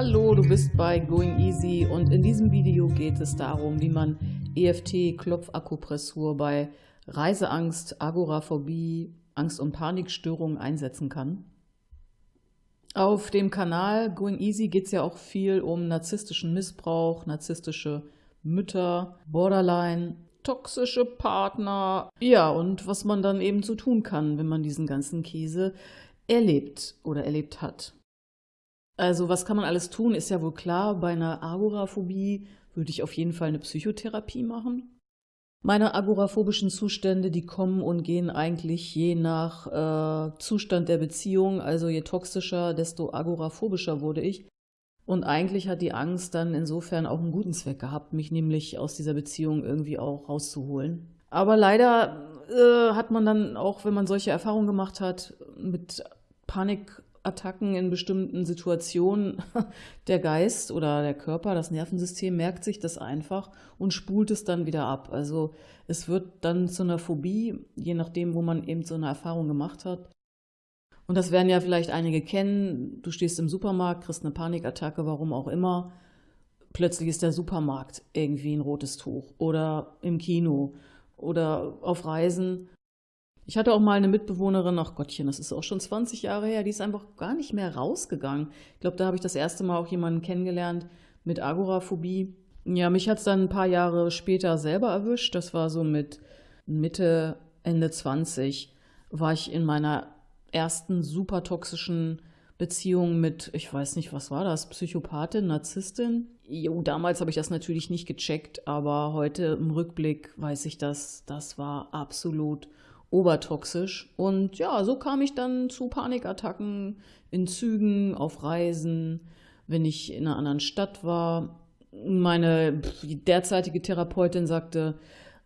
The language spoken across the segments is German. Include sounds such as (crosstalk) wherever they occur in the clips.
Hallo, du bist bei Going Easy und in diesem Video geht es darum, wie man EFT-Klopfakupressur bei Reiseangst, Agoraphobie, Angst- und Panikstörungen einsetzen kann. Auf dem Kanal Going Easy geht es ja auch viel um narzisstischen Missbrauch, narzisstische Mütter, Borderline, toxische Partner. Ja, und was man dann eben so tun kann, wenn man diesen ganzen Käse erlebt oder erlebt hat. Also was kann man alles tun, ist ja wohl klar. Bei einer Agoraphobie würde ich auf jeden Fall eine Psychotherapie machen. Meine agoraphobischen Zustände, die kommen und gehen eigentlich je nach äh, Zustand der Beziehung. Also je toxischer, desto agoraphobischer wurde ich. Und eigentlich hat die Angst dann insofern auch einen guten Zweck gehabt, mich nämlich aus dieser Beziehung irgendwie auch rauszuholen. Aber leider äh, hat man dann auch, wenn man solche Erfahrungen gemacht hat, mit Panik Attacken in bestimmten Situationen (laughs) der Geist oder der Körper, das Nervensystem merkt sich das einfach und spult es dann wieder ab. Also es wird dann zu einer Phobie, je nachdem, wo man eben so eine Erfahrung gemacht hat. Und das werden ja vielleicht einige kennen. Du stehst im Supermarkt, kriegst eine Panikattacke, warum auch immer. Plötzlich ist der Supermarkt irgendwie ein rotes Tuch oder im Kino oder auf Reisen ich hatte auch mal eine Mitbewohnerin, ach Gottchen, das ist auch schon 20 Jahre her, die ist einfach gar nicht mehr rausgegangen. Ich glaube, da habe ich das erste Mal auch jemanden kennengelernt mit Agoraphobie. Ja, mich hat es dann ein paar Jahre später selber erwischt. Das war so mit Mitte, Ende 20, war ich in meiner ersten super toxischen Beziehung mit, ich weiß nicht, was war das, Psychopathin, Narzisstin. Jo, damals habe ich das natürlich nicht gecheckt, aber heute im Rückblick weiß ich das, das war absolut obertoxisch. Und ja, so kam ich dann zu Panikattacken in Zügen, auf Reisen, wenn ich in einer anderen Stadt war. Meine derzeitige Therapeutin sagte,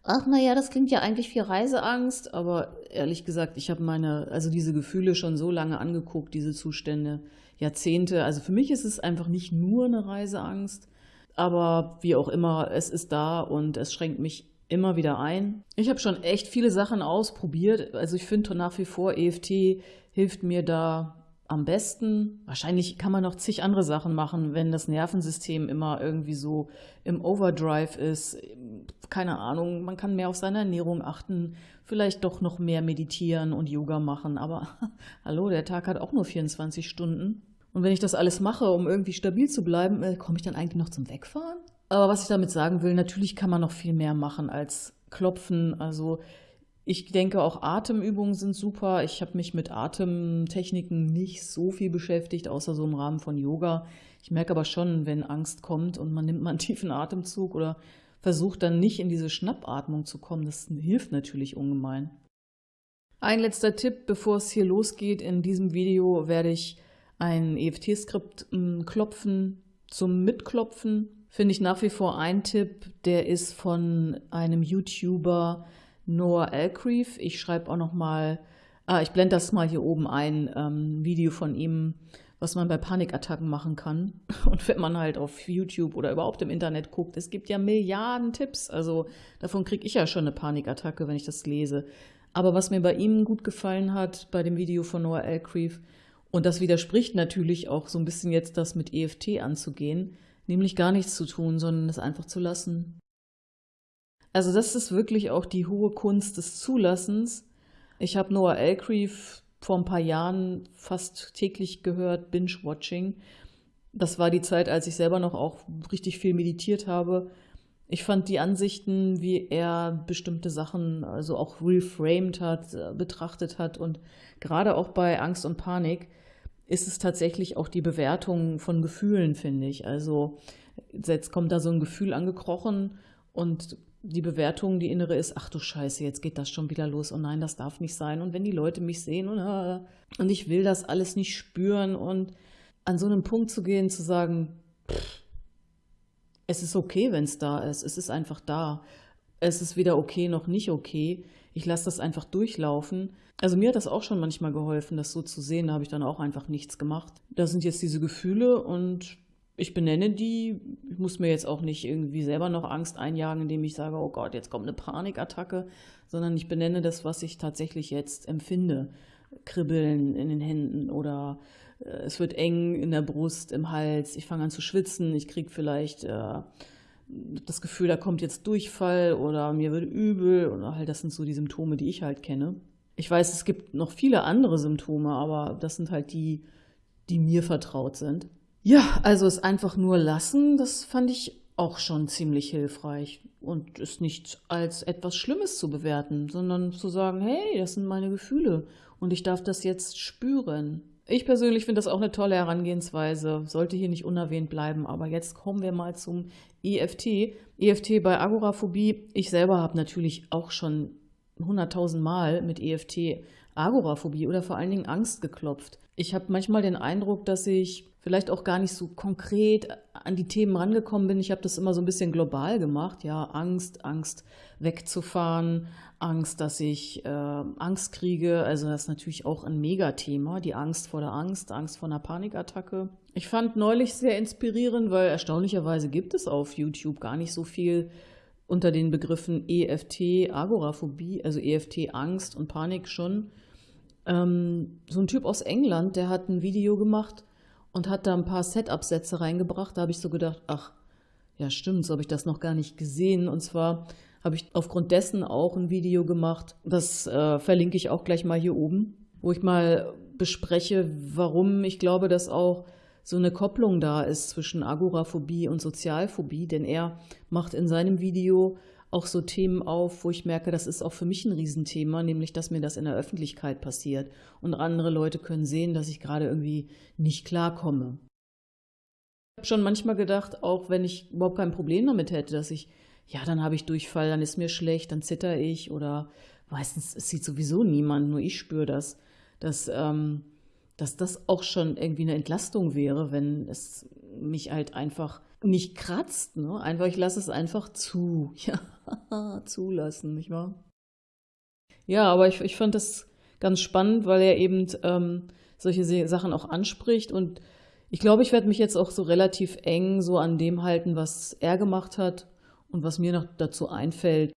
ach naja, das klingt ja eigentlich wie Reiseangst, aber ehrlich gesagt, ich habe meine, also diese Gefühle schon so lange angeguckt, diese Zustände, Jahrzehnte. Also für mich ist es einfach nicht nur eine Reiseangst, aber wie auch immer, es ist da und es schränkt mich immer wieder ein. Ich habe schon echt viele Sachen ausprobiert. Also ich finde nach wie vor, EFT hilft mir da am besten. Wahrscheinlich kann man noch zig andere Sachen machen, wenn das Nervensystem immer irgendwie so im Overdrive ist. Keine Ahnung, man kann mehr auf seine Ernährung achten, vielleicht doch noch mehr meditieren und Yoga machen. Aber (laughs) hallo, der Tag hat auch nur 24 Stunden. Und wenn ich das alles mache, um irgendwie stabil zu bleiben, äh, komme ich dann eigentlich noch zum Wegfahren? Aber was ich damit sagen will, natürlich kann man noch viel mehr machen als klopfen. Also ich denke auch Atemübungen sind super. Ich habe mich mit Atemtechniken nicht so viel beschäftigt, außer so im Rahmen von Yoga. Ich merke aber schon, wenn Angst kommt und man nimmt mal einen (laughs) tiefen Atemzug oder versucht dann nicht in diese Schnappatmung zu kommen, das hilft natürlich ungemein. Ein letzter Tipp, bevor es hier losgeht. In diesem Video werde ich ein EFT-Skript hm, klopfen zum Mitklopfen finde ich nach wie vor ein Tipp, der ist von einem YouTuber Noah Elcreef. Ich schreibe auch noch mal, ah, ich blende das mal hier oben ein, ähm, Video von ihm, was man bei Panikattacken machen kann. (laughs) Und wenn man halt auf YouTube oder überhaupt im Internet guckt, es gibt ja Milliarden Tipps. Also davon kriege ich ja schon eine Panikattacke, wenn ich das lese. Aber was mir bei ihm gut gefallen hat, bei dem Video von Noah Elcreef, und das widerspricht natürlich auch so ein bisschen jetzt das mit EFT anzugehen, nämlich gar nichts zu tun, sondern es einfach zu lassen. Also das ist wirklich auch die hohe Kunst des Zulassens. Ich habe Noah Elcreef vor ein paar Jahren fast täglich gehört, Binge-Watching. Das war die Zeit, als ich selber noch auch richtig viel meditiert habe. Ich fand die Ansichten, wie er bestimmte Sachen also auch reframed hat, äh, betrachtet hat und gerade auch bei Angst und Panik, ist es tatsächlich auch die Bewertung von Gefühlen, finde ich. Also jetzt kommt da so ein Gefühl angekrochen und die Bewertung, die innere ist, ach du Scheiße, jetzt geht das schon wieder los. Oh nein, das darf nicht sein. Und wenn die Leute mich sehen und, äh, und ich will das alles nicht spüren und an so einem Punkt zu gehen, zu sagen, pff, es ist okay, wenn es da ist. Es ist einfach da. Es ist weder okay noch nicht okay ich lasse das einfach durchlaufen. Also mir hat das auch schon manchmal geholfen, das so zu sehen. Da habe ich dann auch einfach nichts gemacht. Da sind jetzt diese Gefühle und ich benenne die. Ich muss mir jetzt auch nicht irgendwie selber noch Angst einjagen, indem ich sage, oh Gott, jetzt kommt eine Panikattacke, sondern ich benenne das, was ich tatsächlich jetzt empfinde. Kribbeln in den Händen oder äh, es wird eng in der Brust, im Hals, ich fange an zu schwitzen, ich kriege vielleicht äh, das Gefühl, da kommt jetzt Durchfall oder mir wird übel oder halt das sind so die Symptome, die ich halt kenne. Ich weiß, es gibt noch viele andere Symptome, aber das sind halt die, die mir vertraut sind. Ja, also es einfach nur lassen, das fand ich auch schon ziemlich hilfreich und es nicht als etwas Schlimmes zu bewerten, sondern zu sagen, hey, das sind meine Gefühle und ich darf das jetzt spüren. Ich persönlich finde das auch eine tolle Herangehensweise, sollte hier nicht unerwähnt bleiben, aber jetzt kommen wir mal zum EFT. EFT bei Agoraphobie. Ich selber habe natürlich auch schon 100.000 Mal mit EFT Agoraphobie oder vor allen Dingen Angst geklopft. Ich habe manchmal den Eindruck, dass ich vielleicht auch gar nicht so konkret an die Themen rangekommen bin. Ich habe das immer so ein bisschen global gemacht. Ja, Angst, Angst wegzufahren, Angst, dass ich äh, Angst kriege. Also das ist natürlich auch ein Megathema, die Angst vor der Angst, Angst vor einer Panikattacke. Ich fand neulich sehr inspirierend, weil erstaunlicherweise gibt es auf YouTube gar nicht so viel unter den Begriffen EFT, Agoraphobie, also EFT, Angst und Panik schon. Ähm, so ein Typ aus England, der hat ein Video gemacht, und hat da ein paar Setup-Sätze reingebracht. Da habe ich so gedacht, ach, ja stimmt, so habe ich das noch gar nicht gesehen. Und zwar habe ich aufgrund dessen auch ein Video gemacht, das äh, verlinke ich auch gleich mal hier oben, wo ich mal bespreche, warum ich glaube, dass auch so eine Kopplung da ist zwischen Agoraphobie und Sozialphobie, denn er macht in seinem Video auch so Themen auf, wo ich merke, das ist auch für mich ein Riesenthema, nämlich dass mir das in der Öffentlichkeit passiert. Und andere Leute können sehen, dass ich gerade irgendwie nicht klarkomme. Ich habe schon manchmal gedacht, auch wenn ich überhaupt kein Problem damit hätte, dass ich, ja, dann habe ich Durchfall, dann ist mir schlecht, dann zitter ich oder meistens sieht sowieso niemand, nur ich spüre das, dass, ähm, dass das auch schon irgendwie eine Entlastung wäre, wenn es mich halt einfach nicht kratzt, ne? Einfach, ich lasse es einfach zu. (laughs) Ja, zulassen, nicht wahr? Ja, aber ich, ich fand das ganz spannend, weil er eben ähm, solche Sachen auch anspricht und ich glaube, ich werde mich jetzt auch so relativ eng so an dem halten, was er gemacht hat und was mir noch dazu einfällt.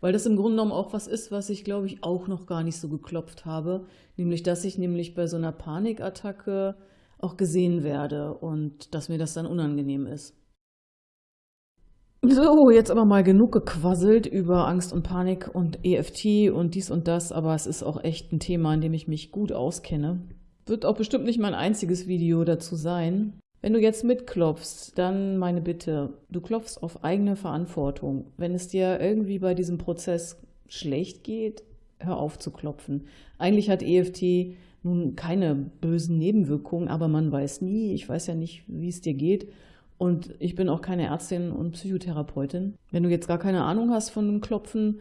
Weil das im Grunde genommen auch was ist, was ich, glaube ich, auch noch gar nicht so geklopft habe. Nämlich, dass ich nämlich bei so einer Panikattacke auch gesehen werde und dass mir das dann unangenehm ist. So, jetzt aber mal genug gequasselt über Angst und Panik und EFT und dies und das, aber es ist auch echt ein Thema, in dem ich mich gut auskenne. Wird auch bestimmt nicht mein einziges Video dazu sein. Wenn du jetzt mitklopfst, dann meine Bitte, du klopfst auf eigene Verantwortung. Wenn es dir irgendwie bei diesem Prozess schlecht geht, hör auf zu klopfen. Eigentlich hat EFT nun keine bösen Nebenwirkungen, aber man weiß nie. Ich weiß ja nicht, wie es dir geht. Und ich bin auch keine Ärztin und Psychotherapeutin. Wenn du jetzt gar keine Ahnung hast von dem Klopfen,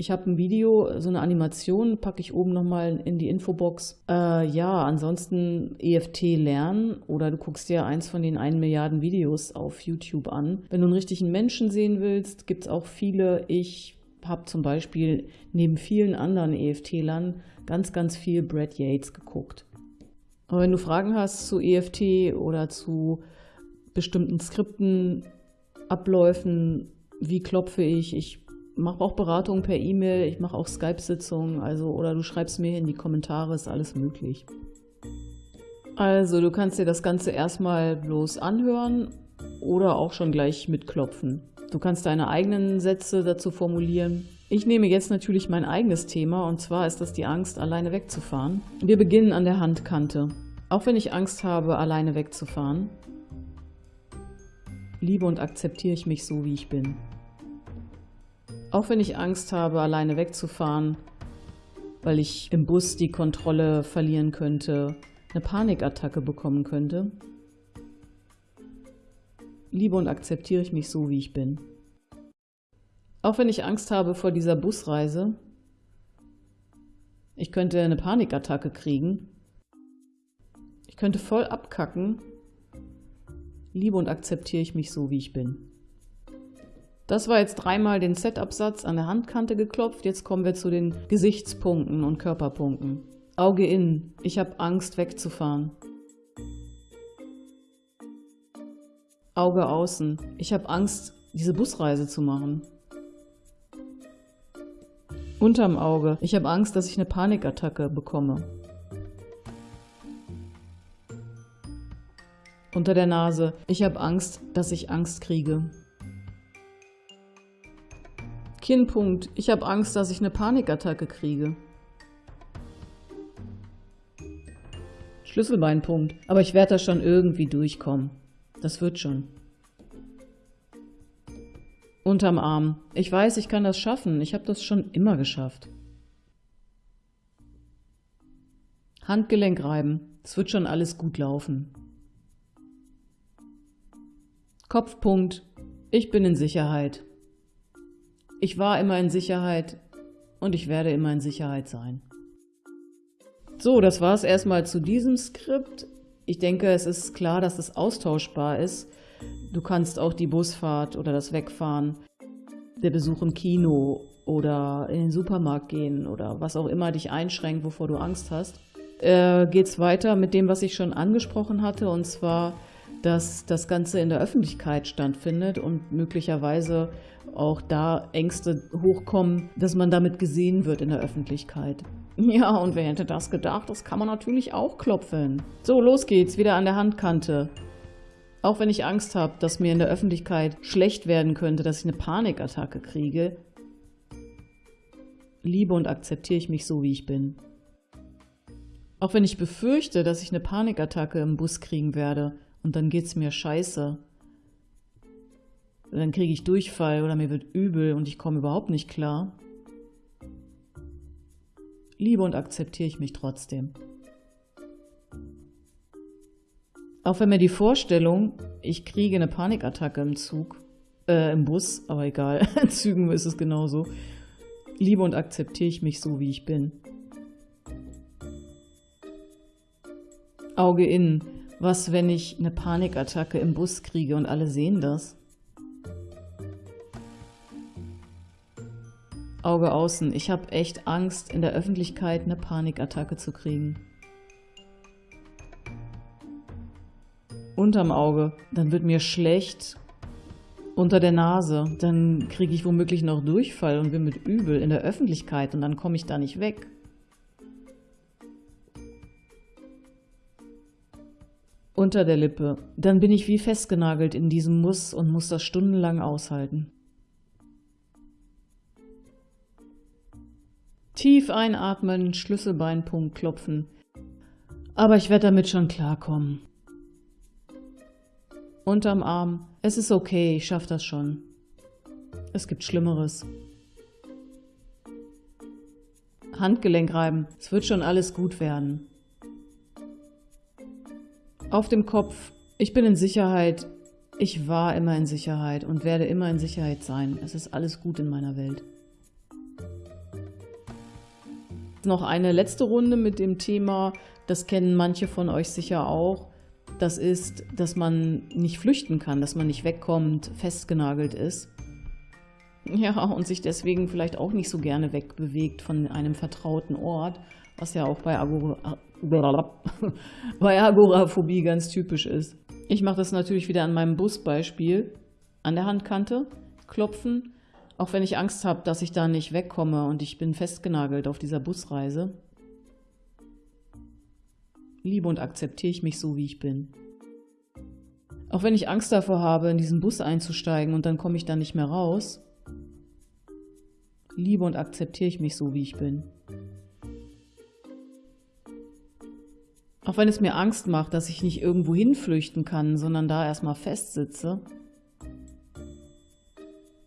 ich habe ein Video, so eine Animation, packe ich oben nochmal in die Infobox. Äh, ja, ansonsten EFT lernen oder du guckst dir eins von den 1 Milliarden Videos auf YouTube an. Wenn du einen richtigen Menschen sehen willst, gibt es auch viele. Ich habe zum Beispiel neben vielen anderen EFT-Lern ganz, ganz viel Brad Yates geguckt. Aber wenn du Fragen hast zu EFT oder zu bestimmten Skripten, Abläufen, wie klopfe ich, ich mache auch Beratungen per E-Mail, ich mache auch Skype-Sitzungen, also oder du schreibst mir in die Kommentare, ist alles möglich. Also du kannst dir das Ganze erstmal bloß anhören oder auch schon gleich mitklopfen. Du kannst deine eigenen Sätze dazu formulieren. Ich nehme jetzt natürlich mein eigenes Thema und zwar ist das die Angst, alleine wegzufahren. Wir beginnen an der Handkante. Auch wenn ich Angst habe, alleine wegzufahren, liebe und akzeptiere ich mich so, wie ich bin. Auch wenn ich Angst habe, alleine wegzufahren, weil ich im Bus die Kontrolle verlieren könnte, eine Panikattacke bekommen könnte, liebe und akzeptiere ich mich so, wie ich bin. Auch wenn ich Angst habe vor dieser Busreise, ich könnte eine Panikattacke kriegen, ich könnte voll abkacken, liebe und akzeptiere ich mich so, wie ich bin. Das war jetzt dreimal den Setup-Satz an der Handkante geklopft. Jetzt kommen wir zu den Gesichtspunkten und Körperpunkten. Auge in. Ich habe Angst wegzufahren. Auge außen. Ich habe Angst, diese Busreise zu machen. Unterm Auge. Ich habe Angst, dass ich eine Panikattacke bekomme. Unter der Nase. Ich habe Angst, dass ich Angst kriege. Kinnpunkt. Ich habe Angst, dass ich eine Panikattacke kriege. Schlüsselbeinpunkt. Aber ich werde da schon irgendwie durchkommen. Das wird schon. Unterm Arm. Ich weiß, ich kann das schaffen. Ich habe das schon immer geschafft. Handgelenk reiben. Es wird schon alles gut laufen. Kopfpunkt. Ich bin in Sicherheit. Ich war immer in Sicherheit und ich werde immer in Sicherheit sein. So, das war es erstmal zu diesem Skript. Ich denke, es ist klar, dass es austauschbar ist. Du kannst auch die Busfahrt oder das Wegfahren, der Besuch im Kino oder in den Supermarkt gehen oder was auch immer dich einschränkt, wovor du Angst hast. Äh, es weiter mit dem, was ich schon angesprochen hatte, und zwar dass das Ganze in der Öffentlichkeit stattfindet und möglicherweise auch da Ängste hochkommen, dass man damit gesehen wird in der Öffentlichkeit. (laughs) Ja, und wer hätte das gedacht? Das kann man natürlich auch klopfen. So, los geht's, wieder an der Handkante. Auch wenn ich Angst habe, dass mir in der Öffentlichkeit schlecht werden könnte, dass ich eine Panikattacke kriege, liebe und akzeptiere ich mich so, wie ich bin. Auch wenn ich befürchte, dass ich eine Panikattacke im Bus kriegen werde, und dann geht es mir scheiße. Dann kriege ich Durchfall oder mir wird übel und ich komme überhaupt nicht klar. Liebe und akzeptiere ich mich trotzdem. Auch wenn mir die Vorstellung, ich kriege eine Panikattacke im Zug, äh, im Bus, aber egal, (laughs) in Zügen ist es genauso. Liebe und akzeptiere ich mich so, wie ich bin. Auge innen. Was, wenn ich eine Panikattacke im Bus kriege und alle sehen das? Auge außen. Ich habe echt Angst, in der Öffentlichkeit eine Panikattacke zu kriegen. Unterm Auge. Dann wird mir schlecht. Unter der Nase. Dann kriege ich womöglich noch Durchfall und bin mit übel in der Öffentlichkeit und dann komme ich da nicht weg. Unter der Lippe. Dann bin ich wie festgenagelt in diesem Muss und muss das stundenlang aushalten. Tief einatmen, Schlüsselbeinpunkt klopfen. Aber ich werde damit schon klarkommen. Unterm Arm. Es ist okay, ich schaffe das schon. Es gibt Schlimmeres. Handgelenk reiben. Es wird schon alles gut werden. Auf dem Kopf, ich bin in Sicherheit, ich war immer in Sicherheit und werde immer in Sicherheit sein. Es ist alles gut in meiner Welt. Noch eine letzte Runde mit dem Thema, das kennen manche von euch sicher auch. Das ist, dass man nicht flüchten kann, dass man nicht wegkommt, festgenagelt ist. Ja, und sich deswegen vielleicht auch nicht so gerne wegbewegt von einem vertrauten Ort, was ja auch bei Agora (laughs) bei Agoraphobie ganz typisch ist. Ich mache das natürlich wieder an meinem Busbeispiel. An der Handkante klopfen, auch wenn ich Angst habe, dass ich da nicht wegkomme und ich bin festgenagelt auf dieser Busreise. Liebe und akzeptiere ich mich so, wie ich bin. Auch wenn ich Angst davor habe, in diesen Bus einzusteigen und dann komme ich da nicht mehr raus, liebe und akzeptiere ich mich so, wie ich bin. Auch wenn es mir Angst macht, dass ich nicht irgendwo hinflüchten kann, sondern da erstmal festsitze,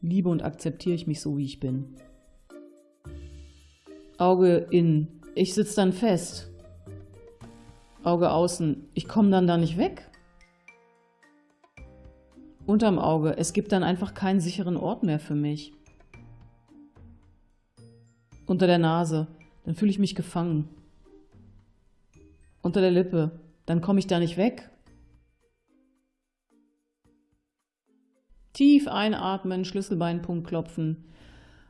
liebe und akzeptiere ich mich so, wie ich bin. Auge in, ich sitze dann fest. Auge außen, ich komme dann da nicht weg. Unterm Auge, es gibt dann einfach keinen sicheren Ort mehr für mich. Unter der Nase, dann fühle ich mich gefangen unter der Lippe. Dann komme ich da nicht weg. Tief einatmen, Schlüsselbeinpunkt klopfen.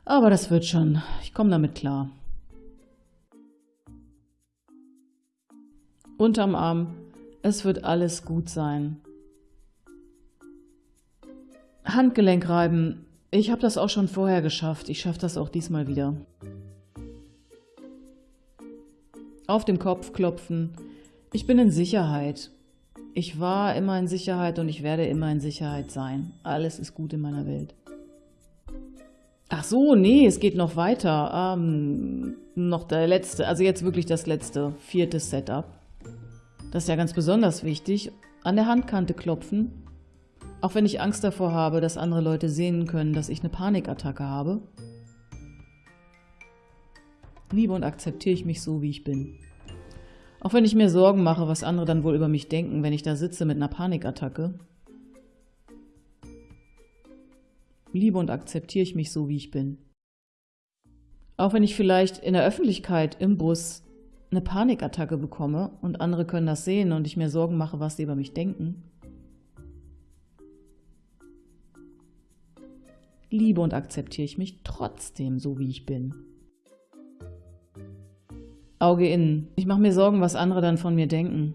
Aber das wird schon. Ich komme damit klar. Unterm Arm. Es wird alles gut sein. Handgelenk reiben. Ich habe das auch schon vorher geschafft. Ich schaffe das auch diesmal wieder. Auf dem Kopf klopfen. Ich bin in Sicherheit. Ich war immer in Sicherheit und ich werde immer in Sicherheit sein. Alles ist gut in meiner Welt. Ach so, nee, es geht noch weiter. Ähm, noch der letzte, also jetzt wirklich das letzte, vierte Setup. Das ist ja ganz besonders wichtig. An der Handkante klopfen. Auch wenn ich Angst davor habe, dass andere Leute sehen können, dass ich eine Panikattacke habe. Liebe und akzeptiere ich mich so, wie ich bin. Auch wenn ich mir Sorgen mache, was andere dann wohl über mich denken, wenn ich da sitze mit einer Panikattacke. Liebe und akzeptiere ich mich so, wie ich bin. Auch wenn ich vielleicht in der Öffentlichkeit im Bus eine Panikattacke bekomme und andere können das sehen und ich mir Sorgen mache, was sie über mich denken. Liebe und akzeptiere ich mich trotzdem so, wie ich bin. Auge innen. Ich mache mir Sorgen, was andere dann von mir denken.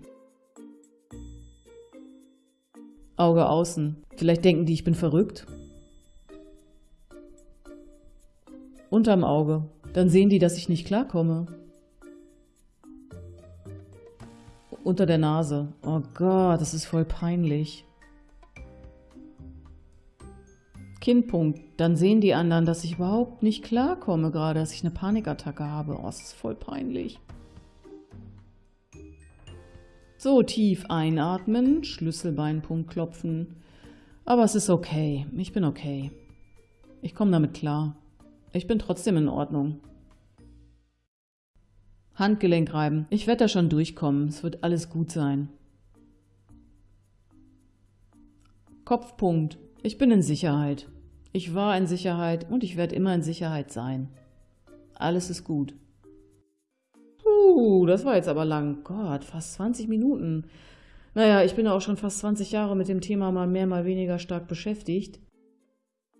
Auge außen. Vielleicht denken die, ich bin verrückt. Unterm Auge. Dann sehen die, dass ich nicht klarkomme. Unter der Nase. Oh Gott, das ist voll peinlich. Kinnpunkt. Dann sehen die anderen, dass ich überhaupt nicht klarkomme gerade, dass ich eine Panikattacke habe. Oh, das ist voll peinlich. So, tief einatmen, Schlüsselbeinpunkt klopfen. Aber es ist okay. Ich bin okay. Ich komme damit klar. Ich bin trotzdem in Ordnung. Handgelenk reiben. Ich werde da schon durchkommen. Es wird alles gut sein. Kopfpunkt. Ich bin in Sicherheit. Ich war in Sicherheit und ich werde immer in Sicherheit sein. Alles ist gut. Puh, das war jetzt aber lang. Gott, fast 20 Minuten. Naja, ich bin auch schon fast 20 Jahre mit dem Thema mal mehr, mal weniger stark beschäftigt.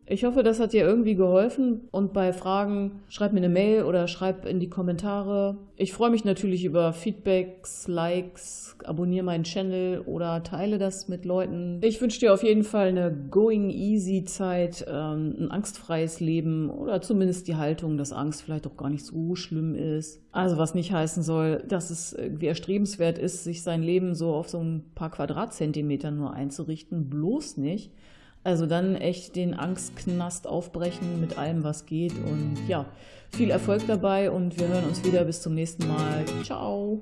Ich hoffe, das hat dir irgendwie geholfen und bei Fragen schreib mir eine Mail oder schreib in die Kommentare. Ich freue mich natürlich über Feedbacks, Likes, abonniere meinen Channel oder teile das mit Leuten. Ich wünsche dir auf jeden Fall eine going easy Zeit, ähm, ein angstfreies Leben oder zumindest die Haltung, dass Angst vielleicht auch gar nicht so schlimm ist. Also was nicht heißen soll, dass es irgendwie erstrebenswert ist, sich sein Leben so auf so ein paar Quadratzentimeter nur einzurichten. Bloß nicht. Also dann echt den Angstknast aufbrechen mit allem, was geht. Und ja, viel Erfolg dabei und wir hören uns wieder. Bis zum nächsten Mal. Ciao.